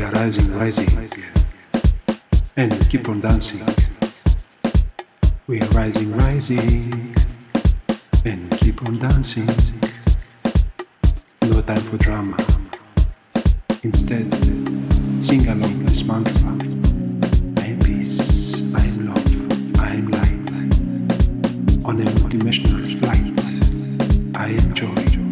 We are rising, rising, and keep on dancing. We are rising, rising, and keep on dancing. No time for drama. Instead, sing along this mantra. I am peace, I am love, I am light. On a multidimensional flight, I am joy.